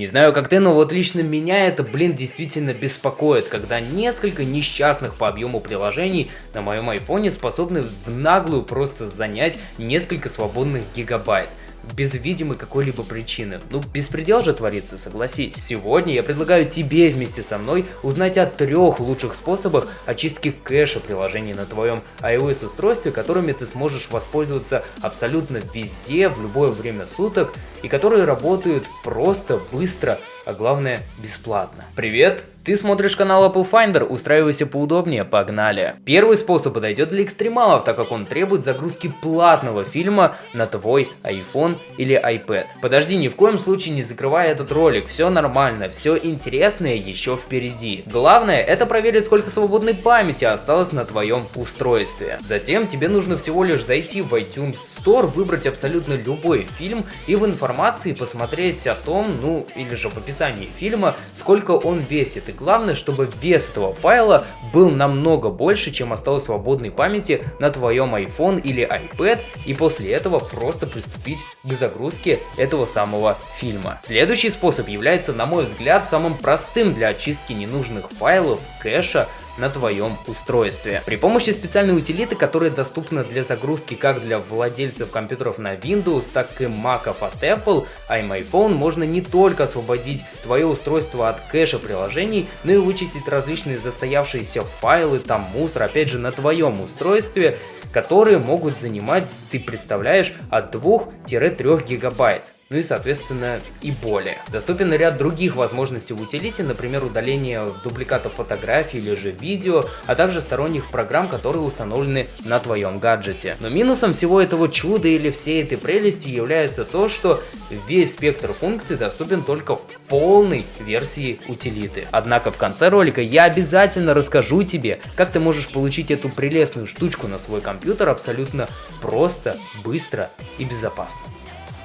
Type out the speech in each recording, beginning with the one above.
Не знаю как ты, но вот лично меня это, блин, действительно беспокоит, когда несколько несчастных по объему приложений на моем айфоне способны в наглую просто занять несколько свободных гигабайт без видимой какой-либо причины. Ну, беспредел же творится, согласись. Сегодня я предлагаю тебе вместе со мной узнать о трех лучших способах очистки кэша приложений на твоем iOS устройстве, которыми ты сможешь воспользоваться абсолютно везде, в любое время суток, и которые работают просто, быстро, а главное бесплатно. Привет! Ты смотришь канал Apple Finder, устраивайся поудобнее, погнали. Первый способ подойдет для экстремалов, так как он требует загрузки платного фильма на твой iPhone или iPad. Подожди, ни в коем случае не закрывай этот ролик, все нормально, все интересное еще впереди. Главное это проверить сколько свободной памяти осталось на твоем устройстве. Затем тебе нужно всего лишь зайти в iTunes Store, выбрать абсолютно любой фильм и в информации посмотреть о том, ну или же в описании фильма, сколько он весит и главное, чтобы вес этого файла был намного больше, чем осталось свободной памяти на твоем iPhone или iPad, и после этого просто приступить к загрузке этого самого фильма. Следующий способ является, на мой взгляд, самым простым для очистки ненужных файлов, кэша, на твоем устройстве. При помощи специальной утилиты, которая доступна для загрузки как для владельцев компьютеров на Windows, так и Mac от Apple, iMyPhone можно не только освободить твое устройство от кэша приложений, но и вычистить различные застоявшиеся файлы, там мусор, опять же на твоем устройстве, которые могут занимать, ты представляешь, от 2-3 гигабайт ну и соответственно и более. Доступен ряд других возможностей в утилите, например удаление дубликатов фотографий или же видео, а также сторонних программ, которые установлены на твоем гаджете. Но минусом всего этого чуда или всей этой прелести является то, что весь спектр функций доступен только в полной версии утилиты. Однако в конце ролика я обязательно расскажу тебе, как ты можешь получить эту прелестную штучку на свой компьютер абсолютно просто, быстро и безопасно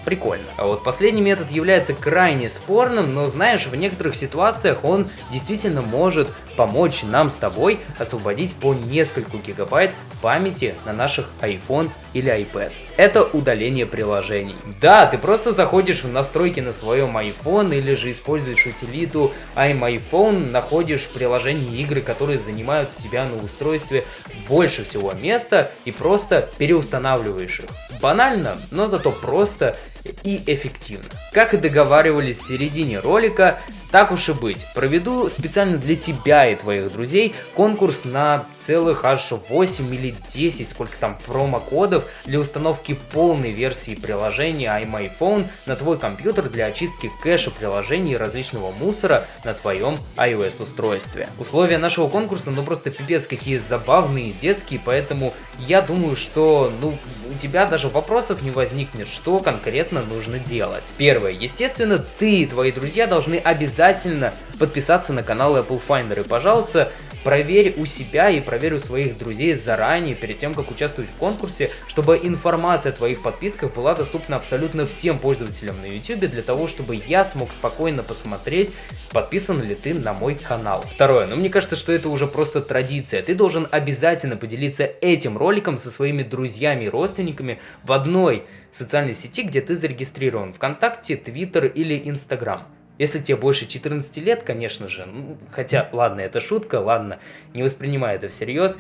прикольно. А вот последний метод является крайне спорным, но знаешь, в некоторых ситуациях он действительно может помочь нам с тобой освободить по нескольку гигабайт памяти на наших iPhone или iPad. Это удаление приложений. Да, ты просто заходишь в настройки на своем iPhone или же используешь утилиту iMyPhone, находишь приложения игры, которые занимают у тебя на устройстве больше всего места и просто переустанавливаешь их. Банально, но зато просто и эффективно. Как и договаривались в середине ролика, так уж и быть, проведу специально для тебя и твоих друзей конкурс на целых аж 8 или 10, сколько там промокодов для установки полной версии приложения iMyPhone на твой компьютер для очистки кэша приложений и различного мусора на твоем iOS устройстве. Условия нашего конкурса ну просто пипец какие забавные, детские, поэтому я думаю, что ну у тебя даже вопросов не возникнет, что конкретно нужно делать. Первое, естественно, ты и твои друзья должны обязательно обязательно подписаться на канал Apple Finder. И, пожалуйста, проверь у себя и проверь у своих друзей заранее, перед тем, как участвовать в конкурсе, чтобы информация о твоих подписках была доступна абсолютно всем пользователям на YouTube, для того, чтобы я смог спокойно посмотреть, подписан ли ты на мой канал. Второе, ну мне кажется, что это уже просто традиция. Ты должен обязательно поделиться этим роликом со своими друзьями и родственниками в одной социальной сети, где ты зарегистрирован, ВКонтакте, Твиттер или Инстаграм. Если тебе больше 14 лет, конечно же, хотя, ладно, это шутка, ладно, не воспринимай это всерьез,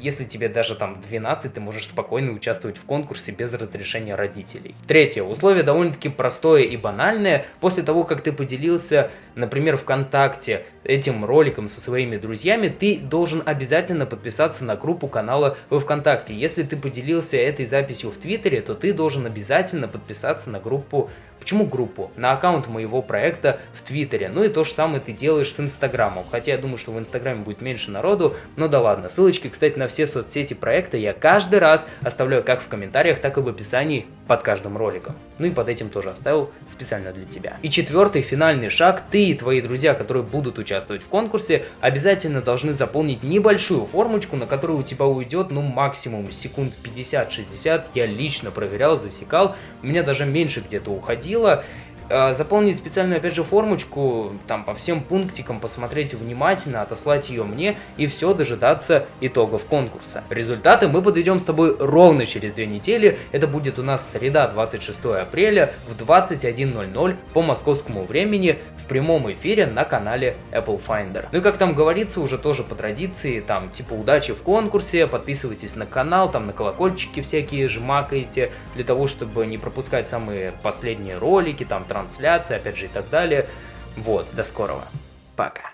если тебе даже там 12, ты можешь спокойно участвовать в конкурсе без разрешения родителей. Третье. Условие довольно-таки простое и банальное. После того, как ты поделился, например, ВКонтакте этим роликом со своими друзьями, ты должен обязательно подписаться на группу канала во ВКонтакте. Если ты поделился этой записью в Твиттере, то ты должен обязательно подписаться на группу Почему группу? На аккаунт моего проекта в Твиттере. Ну и то же самое ты делаешь с Инстаграмом. Хотя я думаю, что в Инстаграме будет меньше народу, но да ладно. Ссылочки, кстати, на все соцсети проекта я каждый раз оставляю как в комментариях, так и в описании под каждым роликом. Ну и под этим тоже оставил специально для тебя. И четвертый финальный шаг. Ты и твои друзья, которые будут участвовать в конкурсе, обязательно должны заполнить небольшую формочку, на которую у тебя уйдет ну максимум секунд 50-60. Я лично проверял, засекал. У меня даже меньше где-то уходило заполнить специальную, опять же, формочку, там, по всем пунктикам посмотреть внимательно, отослать ее мне, и все, дожидаться итогов конкурса. Результаты мы подведем с тобой ровно через две недели, это будет у нас среда, 26 апреля, в 21.00 по московскому времени, в прямом эфире на канале Apple Finder. Ну и как там говорится, уже тоже по традиции, там, типа, удачи в конкурсе, подписывайтесь на канал, там, на колокольчики всякие жмакаете, для того, чтобы не пропускать самые последние ролики, там, трансляции, опять же, и так далее. Вот, до скорого. Пока.